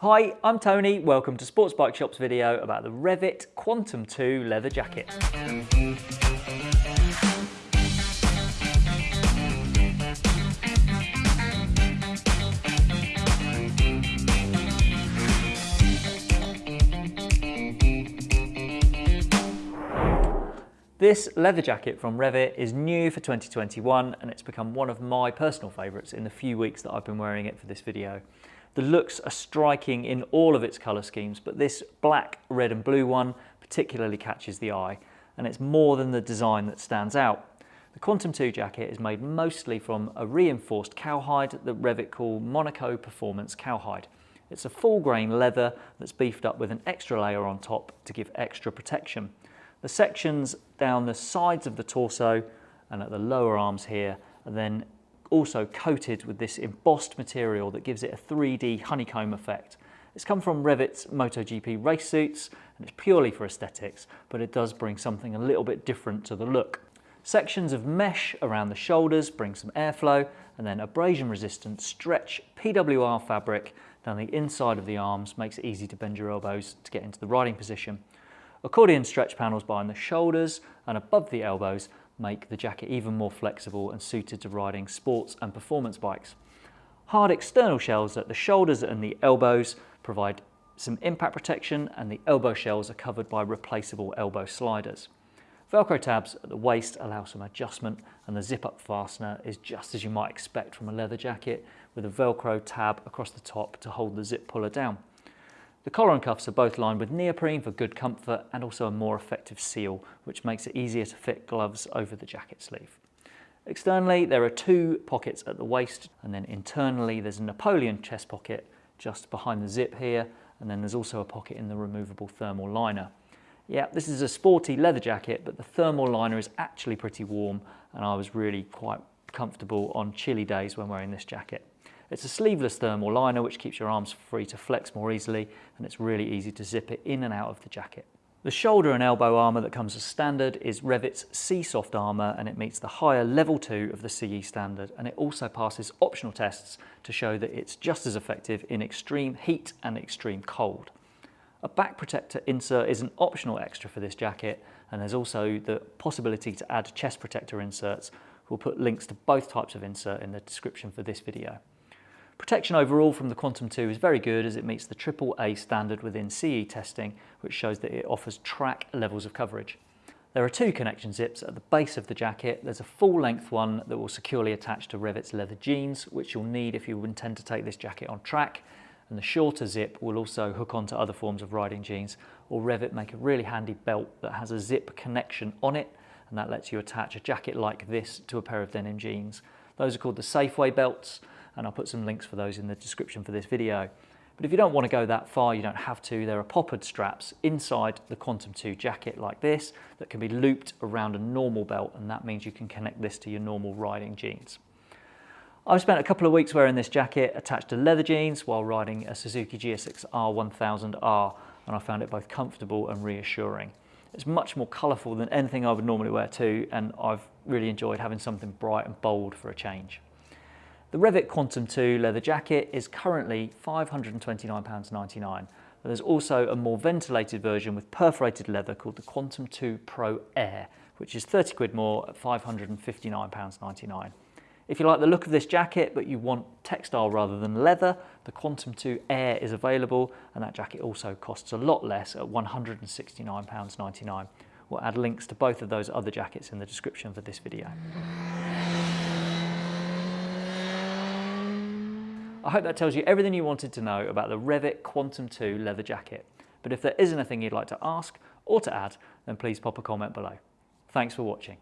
Hi, I'm Tony. Welcome to Sports Bike Shop's video about the Revit Quantum 2 leather jacket. This leather jacket from Revit is new for 2021 and it's become one of my personal favourites in the few weeks that I've been wearing it for this video. The looks are striking in all of its colour schemes, but this black, red and blue one particularly catches the eye, and it's more than the design that stands out. The Quantum 2 jacket is made mostly from a reinforced cowhide that Revit call Monaco Performance Cowhide. It's a full grain leather that's beefed up with an extra layer on top to give extra protection. The sections down the sides of the torso and at the lower arms here are then also coated with this embossed material that gives it a 3D honeycomb effect. It's come from Revit's MotoGP race suits and it's purely for aesthetics, but it does bring something a little bit different to the look. Sections of mesh around the shoulders bring some airflow and then abrasion resistant stretch PWR fabric down the inside of the arms makes it easy to bend your elbows to get into the riding position. Accordion stretch panels behind the shoulders and above the elbows make the jacket even more flexible and suited to riding sports and performance bikes. Hard external shells at the shoulders and the elbows provide some impact protection and the elbow shells are covered by replaceable elbow sliders. Velcro tabs at the waist allow some adjustment and the zip-up fastener is just as you might expect from a leather jacket with a Velcro tab across the top to hold the zip puller down. The collar and cuffs are both lined with neoprene for good comfort and also a more effective seal, which makes it easier to fit gloves over the jacket sleeve. Externally, there are two pockets at the waist, and then internally there's a Napoleon chest pocket just behind the zip here, and then there's also a pocket in the removable thermal liner. Yeah, this is a sporty leather jacket, but the thermal liner is actually pretty warm, and I was really quite comfortable on chilly days when wearing this jacket. It's a sleeveless thermal liner which keeps your arms free to flex more easily and it's really easy to zip it in and out of the jacket. The shoulder and elbow armour that comes as standard is Revit's SEESOFT armour and it meets the higher level 2 of the CE standard and it also passes optional tests to show that it's just as effective in extreme heat and extreme cold. A back protector insert is an optional extra for this jacket and there's also the possibility to add chest protector inserts. We'll put links to both types of insert in the description for this video. Protection overall from the Quantum 2 is very good as it meets the AAA standard within CE testing, which shows that it offers track levels of coverage. There are two connection zips at the base of the jacket. There's a full length one that will securely attach to Revit's leather jeans, which you'll need if you intend to take this jacket on track. And the shorter zip will also hook onto other forms of riding jeans, or Revit make a really handy belt that has a zip connection on it, and that lets you attach a jacket like this to a pair of denim jeans. Those are called the Safeway belts, and I'll put some links for those in the description for this video. But if you don't want to go that far, you don't have to. There are poppered straps inside the Quantum 2 jacket like this that can be looped around a normal belt and that means you can connect this to your normal riding jeans. I've spent a couple of weeks wearing this jacket attached to leather jeans while riding a Suzuki GSX R1000R and I found it both comfortable and reassuring. It's much more colourful than anything I would normally wear too and I've really enjoyed having something bright and bold for a change. The Revit Quantum 2 leather jacket is currently £529.99. But there's also a more ventilated version with perforated leather called the Quantum 2 Pro Air, which is 30 quid more at £559.99. If you like the look of this jacket, but you want textile rather than leather, the Quantum 2 Air is available, and that jacket also costs a lot less at £169.99. We'll add links to both of those other jackets in the description for this video. I hope that tells you everything you wanted to know about the Revit Quantum 2 leather jacket. But if there is anything you'd like to ask or to add, then please pop a comment below. Thanks for watching.